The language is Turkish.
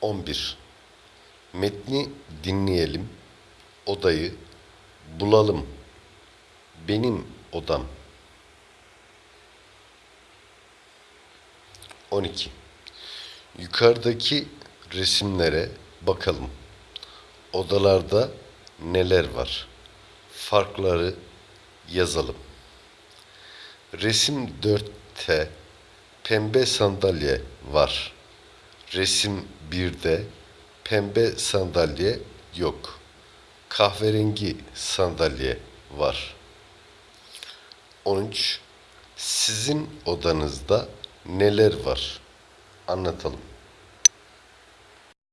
11. Metni dinleyelim. Odayı bulalım. Benim odam. 12. Yukarıdaki resimlere bakalım. Odalarda neler var? Farkları yazalım. Resim 4'te pembe sandalye var. Resim 1'de pembe sandalye yok. Kahverengi sandalye var. 13. Sizin odanızda neler var? Anlatalım.